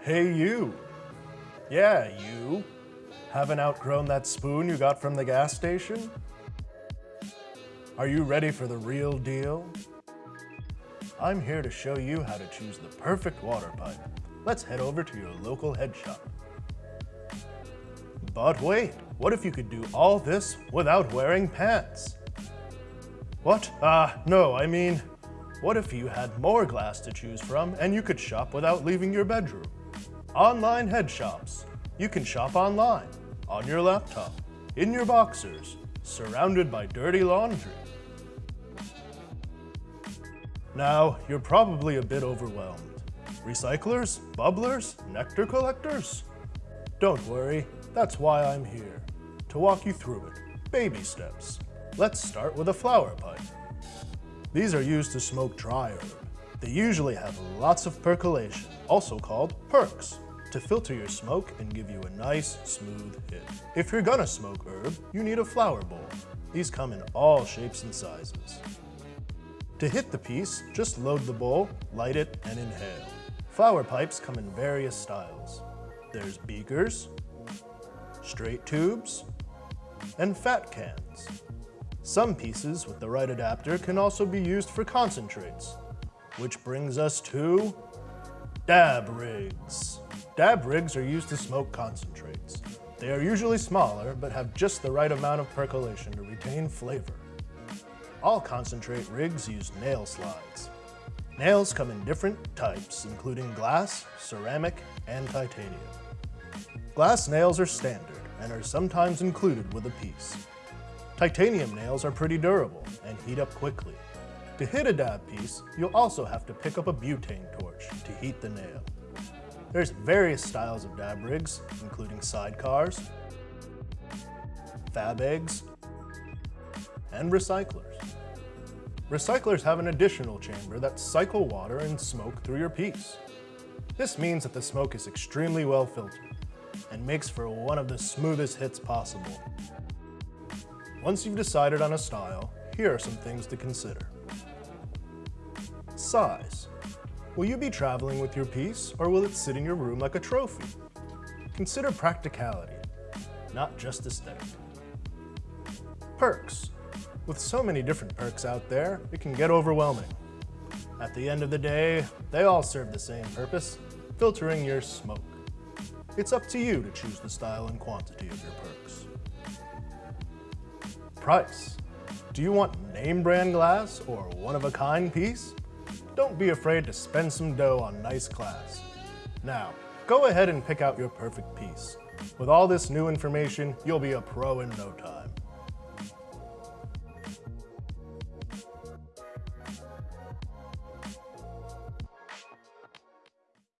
Hey you! Yeah, you! Haven't outgrown that spoon you got from the gas station? Are you ready for the real deal? I'm here to show you how to choose the perfect water pipe. Let's head over to your local head shop. But wait, what if you could do all this without wearing pants? What? Ah, uh, no, I mean, what if you had more glass to choose from and you could shop without leaving your bedroom? Online head shops. You can shop online, on your laptop, in your boxers, surrounded by dirty laundry. Now, you're probably a bit overwhelmed. Recyclers, bubblers, nectar collectors? Don't worry, that's why I'm here, to walk you through it, baby steps. Let's start with a flower pipe. These are used to smoke dry herb. They usually have lots of percolation, also called perks, to filter your smoke and give you a nice, smooth hit. If you're gonna smoke herb, you need a flower bowl. These come in all shapes and sizes. To hit the piece, just load the bowl, light it, and inhale. Flower pipes come in various styles. There's beakers, straight tubes, and fat cans. Some pieces with the right adapter can also be used for concentrates, which brings us to dab rigs. Dab rigs are used to smoke concentrates. They are usually smaller, but have just the right amount of percolation to retain flavor. All concentrate rigs use nail slides. Nails come in different types, including glass, ceramic, and titanium. Glass nails are standard and are sometimes included with a piece. Titanium nails are pretty durable and heat up quickly. To hit a dab piece, you'll also have to pick up a butane torch to heat the nail. There's various styles of dab rigs, including sidecars, fab eggs, and recyclers. Recyclers have an additional chamber that cycle water and smoke through your piece. This means that the smoke is extremely well filtered and makes for one of the smoothest hits possible. Once you've decided on a style, here are some things to consider. Size. Will you be traveling with your piece, or will it sit in your room like a trophy? Consider practicality, not just aesthetic. Perks. With so many different perks out there, it can get overwhelming. At the end of the day, they all serve the same purpose, filtering your smoke. It's up to you to choose the style and quantity of your perks. Price. Do you want name brand glass or one-of-a-kind piece? Don't be afraid to spend some dough on nice glass. Now, go ahead and pick out your perfect piece. With all this new information, you'll be a pro in no time.